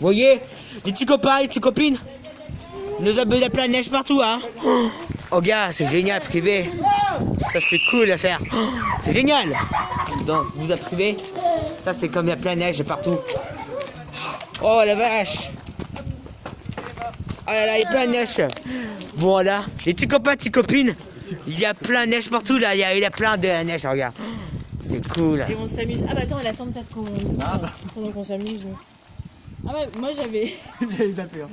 voyez Les petits copains, les petites copines Nous avons de la plein de neige partout, hein. Oh gars, c'est génial, privé. Ça c'est cool à faire. C'est génial. Donc, vous avez privé Ça c'est comme la plein de neige partout. Oh la vache. Oh là là, il y a plein de neige. Bon là, les petits copains, petites copines Il y a plein de neige partout là, il y a, il y a plein de neige, regarde. C'est cool. Et on s'amuse. Ah bah attends, elle attend peut-être qu'on pendant qu'on s'amuse. Ah ouais, moi j'avais J'avais zappé. hein.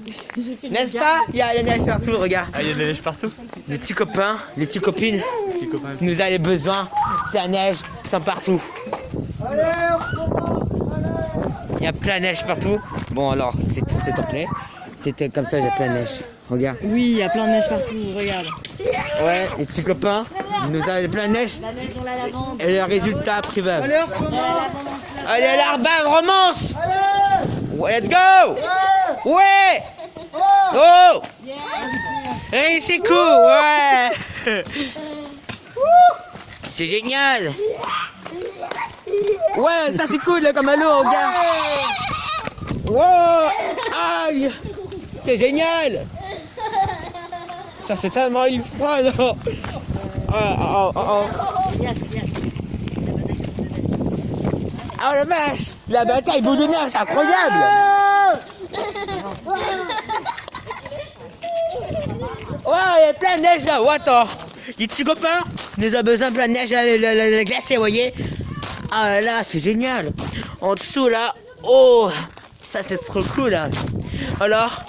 N'est-ce pas? Il y a la neige partout, regarde Ah, il y a de la neige partout. Les petits copains, les petites copines Les copains. Nous avons besoin, c'est la neige, sont partout Il y a plein de neige partout Bon alors, c'est s'il te plaît C'était comme ça, j'ai plein de neige Regarde Oui, il y a plein de neige partout, regarde. Ouais, les petits copains, nous avons plein de neige La neige dans la lavande. Et le résultat privé la lavande. Allez, l'arbre romance let's go! Ouais! Oh! Hey, c'est cool, ouais! C'est génial! Ouais, ça c'est cool, là, comme l'eau, regarde! Wow! Aïe! C'est génial! Ça c'est tellement une fois, non Oh, oh, oh, oh. Oh la vache La bataille bout de neige, c'est incroyable. Ouais, il y a plein de neige là, attends. Les petits copains, nous avons besoin de plein de neige à la, la- la glacée, vous voyez. Ah là c'est génial. En dessous là, oh Ça c'est trop cool là Alors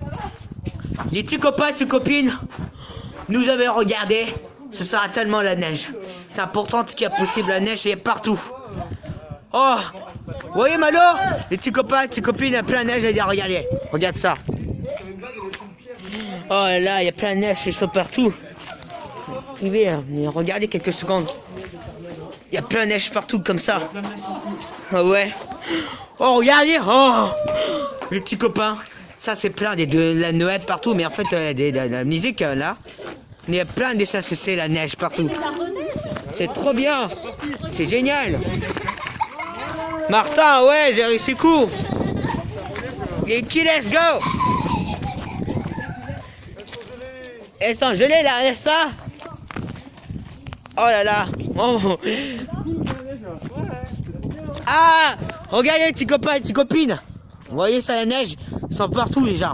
Les petits copains, petites copines Nous avons regardé Ce sera tellement la neige. C'est important ce qu'il y a possible, la neige est partout Oh Vous voyez Malo Les petits copains, les petites copines, il y a plein de neige regardez Regarde ça Oh là il y a plein de neige, ils sont partout. Hein, regardez quelques secondes. Il y a plein de neige partout comme ça. Ah ouais. Oh regardez, oh Les petits copains. Ça c'est plein des de la Noël partout, mais en fait euh, des- de, la musique euh, là. Il y a plein de ça, c'est la neige partout. C'est trop bien. C'est génial. Martin, ouais, j'ai réussi coup. Et qui let's go. Elles sont gelées là, n'est-ce pas? Oh là là. Oh. Ah Regardez les petits copains, les petites copines. Vous voyez ça, la neige Ils sont partout déjà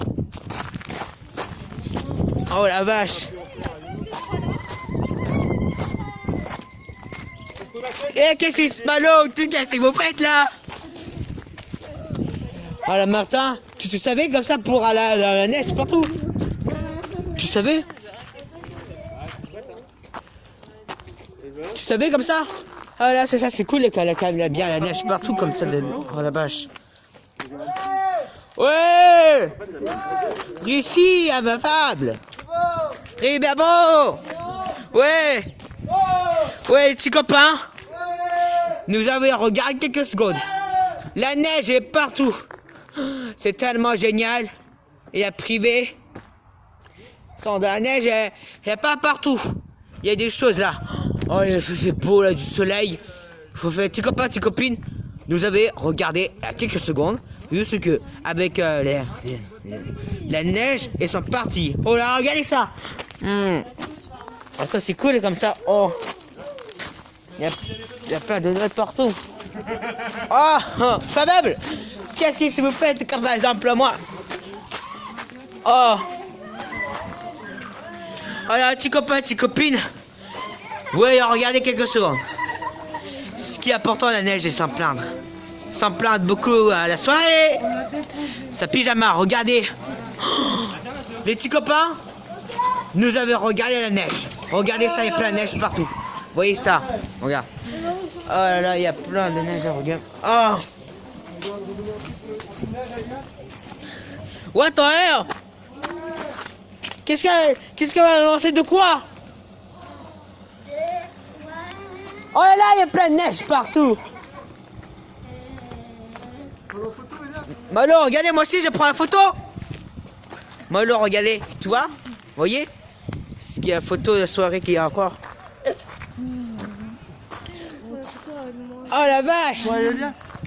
Oh la vache Eh, qu'est-ce que c'est ce malo Qu'est-ce que vous faites là. Oh la Martin, tu te savais comme ça pour la, la, la neige partout. Tu savais? Tu savais comme ça? Ah là, c'est ça, c'est cool quand il y a bien la neige partout comme ça. de- Oh la vache. Ouais! Réussi, imbattable Eh bien bon! Ouais! Ouais, les petits copains Nous avons regardé quelques secondes. La neige est partout. C'est tellement génial. Et la privée. Sans de la neige, elle elle est pas partout. Il y a des choses là. Oh, il fait beau là, du soleil. Faut faire petits copains, petites copines. Nous avons regardé à quelques secondes. Juste que avec euh, la neige, ils sont partis. Oh là, regardez ça. Hmm. Ah, ça c'est cool comme ça. Oh. Il y a, y a plein de notes partout. Oh, oh Fabable Qu'est-ce que vous faites comme par exemple moi? Oh Alors, petits copains, petites copines. Oui, regardez quelques secondes. Ce qui est important, la neige, est sans plaindre. Sans plaindre beaucoup à la soirée. Sa pyjama, regardez. Oh, les petits copains, nous avons regardé la neige. Regardez ça, il y a plein de neige partout. Voyez ça. Regarde. Oh là là, il y a plein de neige, regarde. Oh. What the hell Qu'est-ce qu'elle va lancer de quoi? Oh là là, il y a plein de neige partout. Malo, regardez, moi aussi, je prends la photo. Malo, regardez, tu vois voyez? Ce qu'il y a la photo de la soirée qu'il y a encore. Oh la vache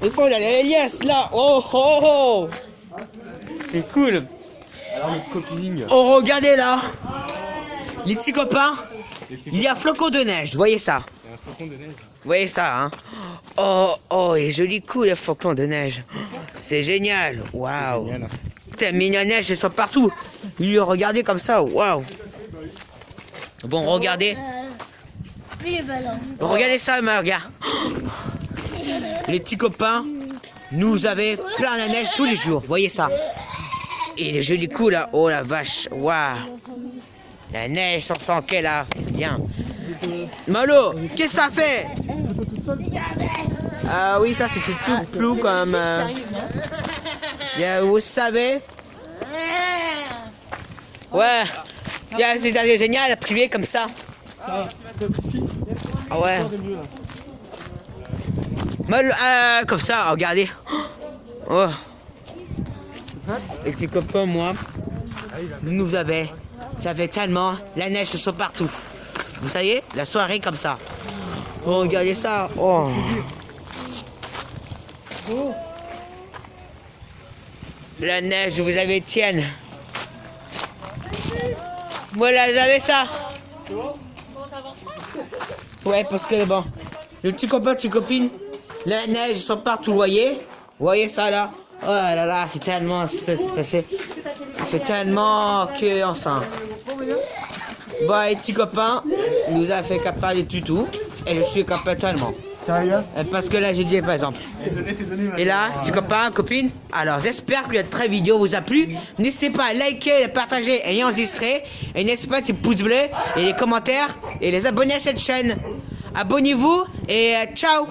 Il faut aller yes là. Oh oh oh. C'est cool. Alors notre copine. Oh regardez là. Les petits copains. Il y a flocon de neige. Voyez ça. Il y a un flocon de neige. Vous voyez ça, hein Oh, oh, il est joli coup, le flocon de neige. C'est génial. Waouh. Putain, mais la neige, elle sort partout. Il regardez comme ça, waouh. Bon, regardez. Oui, les ballons. Regardez ça, mais regarde. Les petits copains, nous avons plein de neige tous les jours. Voyez ça. Et les jolis coups là. Oh la vache. Waouh. La neige, on sent qu'elle a. Bien. Malo, qu'est-ce que t'as fait? Ah oui, ça c'était tout flou comme. euh, vous savez. Ouais. C'est génial, privé comme ça. Ah ouais. Euh, comme ça, regardez. Oh. Les petits copains, moi, nous avons, ça fait tellement, la neige se partout. Vous savez, la soirée comme ça. Oh, regardez ça. Oh. La neige, vous avez tienne. Voilà, vous avez ça. Ouais, parce que bon, le petit copain, petite copine, la neige sont partout, vous voyez? Vous voyez ça là? Oh là là, c'est tellement, c'est tellement que, enfin. Bon, les petits copains, nous a fait capable de tutu, et je suis capable tellement. Euh, Parce que là, j'ai dit par exemple. Et là, petits copains, copines, alors j'espère que cette très vidéo vous a plu. N'hésitez pas à liker, à partager et à enregistrer. Et n'hésitez pas à petits pouces bleus et les commentaires et les abonner à cette chaîne. Abonnez-vous et euh, ciao